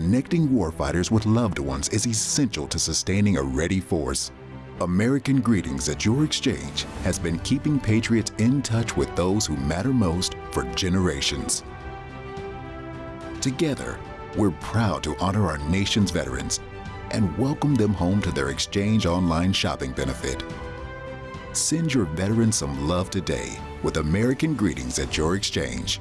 connecting warfighters with loved ones is essential to sustaining a ready force. American Greetings at Your Exchange has been keeping Patriots in touch with those who matter most for generations. Together, we're proud to honor our nation's veterans and welcome them home to their Exchange online shopping benefit. Send your veterans some love today with American Greetings at Your Exchange.